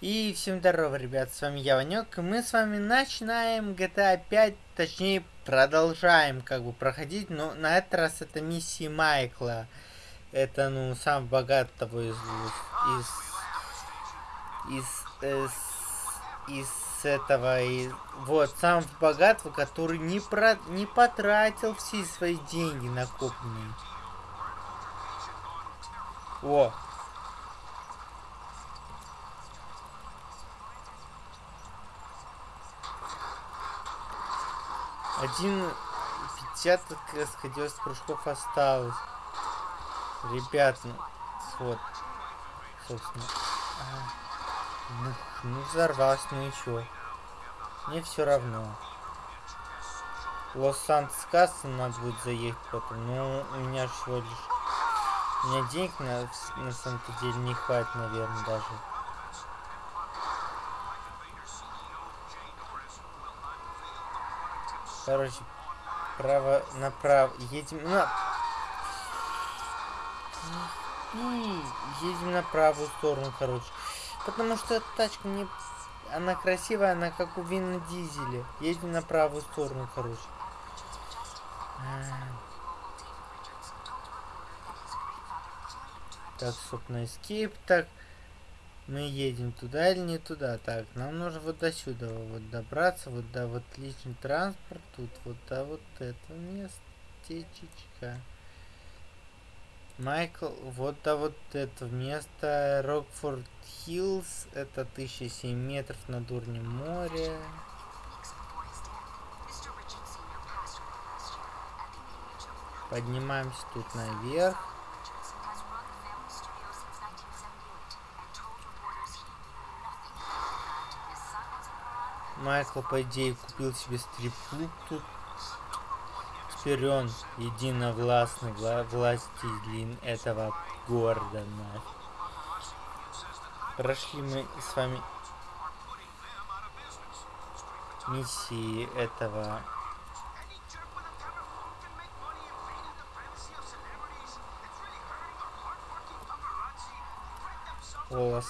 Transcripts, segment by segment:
И всем здорово, ребят, с вами я, Ванек, и мы с вами начинаем GTA 5, точнее, продолжаем, как бы, проходить, но на этот раз это миссии Майкла. Это, ну, сам богатого из... из... из... из, из этого, и вот, сам богатого, который не, про, не потратил все свои деньги накопленные. О, Один пятьдесят расходилось прыжков осталось. Ребят, ну, вот. Собственно. А, ну, ну, взорвалось, ну и чё? Мне все равно. Лос-Сантос Касса надо будет заехать потом. Ну, у меня всего лишь... У меня денег на, на самом-то деле не хватит, наверное, даже. Короче, право направо. Едем на... Едем на правую сторону, короче. Потому что эта тачка мне... Она красивая, она как у Винна Дизеля. Едем на правую сторону, короче. Так, стоп, на. Так, мы едем туда или не туда? Так, нам нужно вот до сюда вот добраться, вот до вот личный транспорт, тут вот до вот это местечечко. Майкл, вот до вот это место Рокфорд Хиллз, это 1007 метров над уровнем моря. Поднимаемся тут наверх. Майкл, по идее, купил себе стрип-клуб тут. Теперь он единовластный вла властелин этого города. Прошли мы с вами миссии этого О,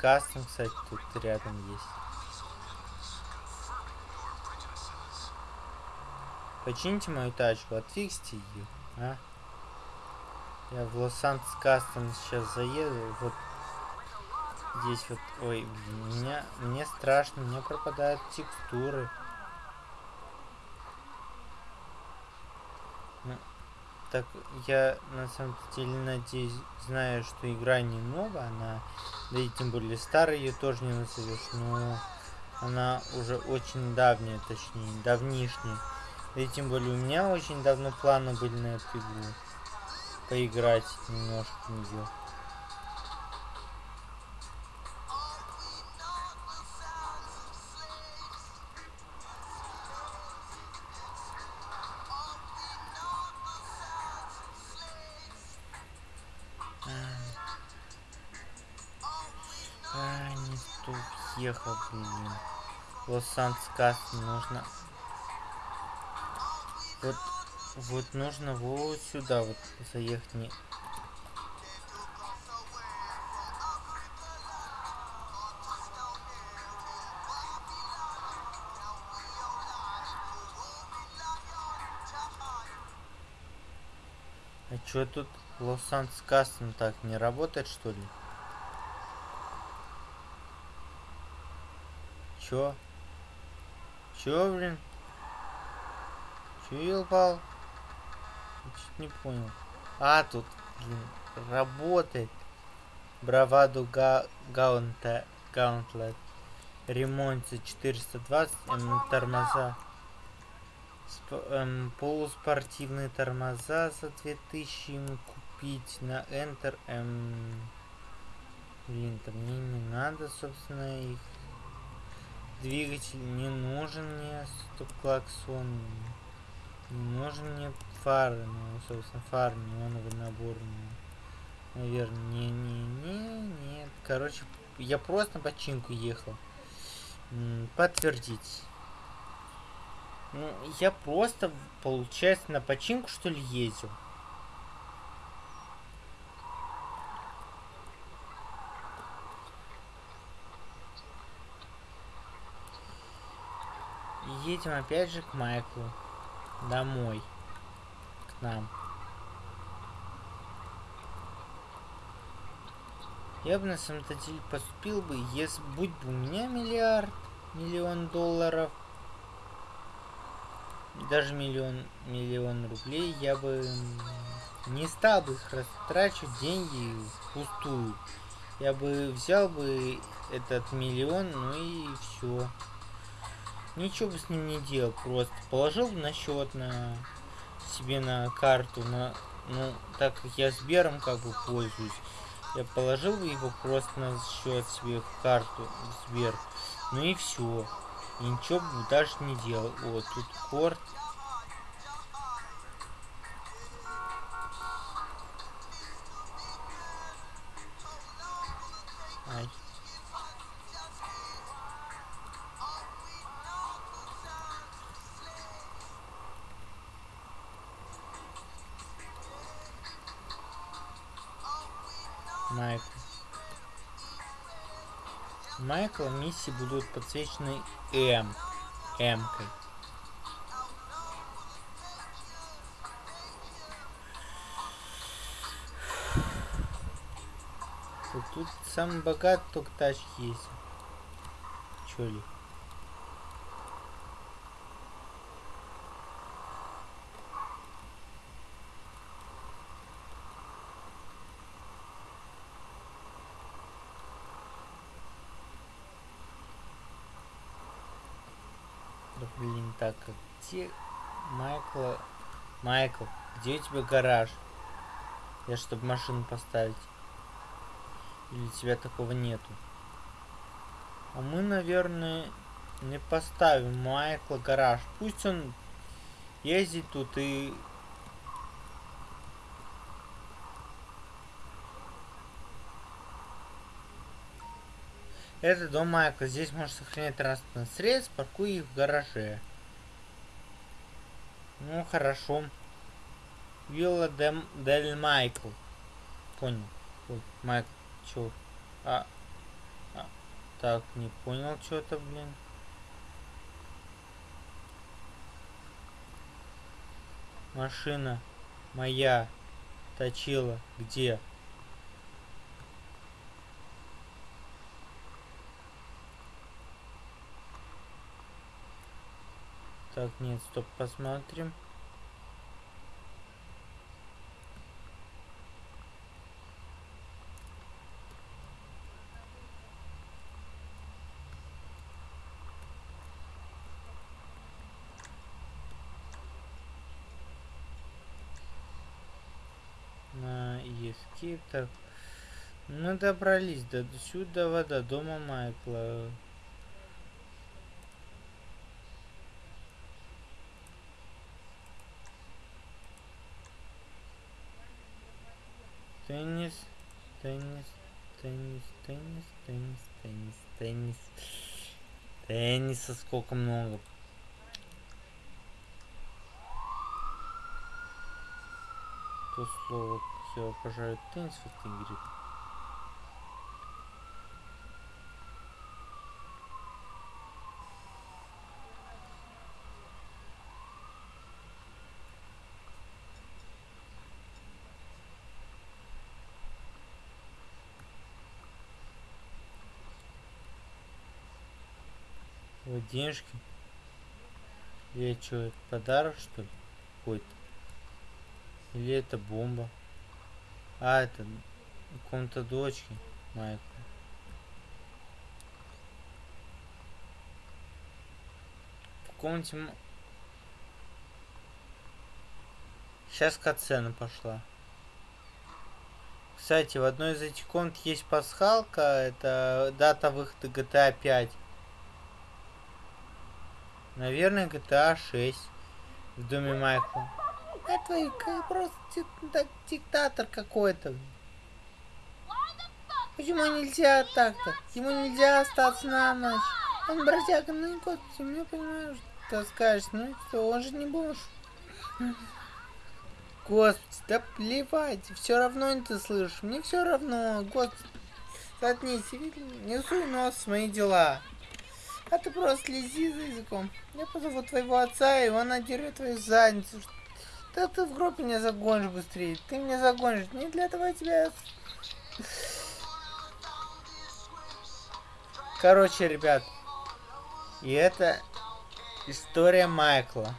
Кастом, кстати, тут рядом есть. Почините мою тачку, отфиксите ее, а? Я в Лос-Анджелес сейчас заеду, вот здесь вот, ой, меня, мне страшно, мне пропадают текстуры. Ну, так, я на самом деле надеюсь, знаю, что игра не новая, она, да и тем более старая ее тоже не назовешь, но она уже очень давняя, точнее, давнишняя. И тем более у меня очень давно планы были на эту игру. Поиграть немножко в нее. А, не стук ехал, блин. Лос-Анджелес нужно вот, вот нужно вот сюда вот заехать. Не... А чё тут Лос-Анджелес Кастом так не работает что ли? Чё? Чё, блин? Че упал? Чуть не понял. А, тут, блин, работает. Браваду га гаунта гаунтлет. Ремонт за 420 эм, тормоза. Сп эм, полуспортивные тормоза за 2000 ему купить на Enter. Эм, блин, там мне не надо, собственно, их. Двигатель не нужен мне, стоп-клаксон. Можно мне фары, ну, собственно, фары неоновый набор. Наверное, не, не, не, нет, Короче, я просто починку ехал. Подтвердить. Ну, я просто, получается, на починку, что ли, ездил. едем опять же к Майклу. Домой. К нам. Я бы на самом-то деле поступил бы, если будь бы у меня миллиард, миллион долларов, даже миллион, миллион рублей, я бы не стал бы их растрачивать деньги пустую. Я бы взял бы этот миллион, ну и все. Ничего бы с ним не делал, просто положил на счет на себе на карту, на ну так как я Сбером как бы пользуюсь, я положил его просто на счет себе в карту в Сбер, ну и все, и ничего бы даже не делал. Вот тут корт Майкл. Майкла миссии будут подсвечены М. М-кой. Тут самый богатый только тачки есть. Чё ли? Блин, так, а где Майкла... Майкл, где у тебя гараж? Я чтобы машину поставить. Или у тебя такого нету? А мы, наверное, не поставим Майкла гараж. Пусть он ездит тут и... Это дом Майкла. Здесь можно сохранять транспортное средств, паркуй их в гараже. Ну, хорошо. Вилла Дем, Дель Майкл. Понял. Ой, Майкл. Чё? А, а. Так, не понял что-то, блин. Машина моя точила где? Так, нет, стоп, посмотрим. На escape, так. Мы добрались до сюда, до дома Майкла. Теннис, теннис, теннис, теннис, теннис, теннис, теннис. Тенниса сколько много. То слово, я обожаю теннис в этой игре. Вот денежки. Или что, подарок что ли? Какой-то. Или это бомба? А, это ком-то дочки Майкла. В комнате... Сейчас катсцена пошла. Кстати, в одной из этих комнат есть пасхалка. Это дата выхода GTA 5. Наверное, GTA 6 в доме Майкла. Это просто диктатор какой-то. Почему нельзя так-то? Ему нельзя остаться на ночь. Он бродяга, ну и кот, мне понимаешь, что скажешь, ну что, он же не бомж. Господи, да плевать, все равно не ты слышишь, мне все равно, господи. Заткнись, не суй нос в мои дела. А ты просто слези за языком. Я позову твоего отца, и он надерет твою задницу. Да ты в гроб меня загонишь быстрее. Ты меня загонишь. Не для того я тебя... Короче, ребят. И это история Майкла.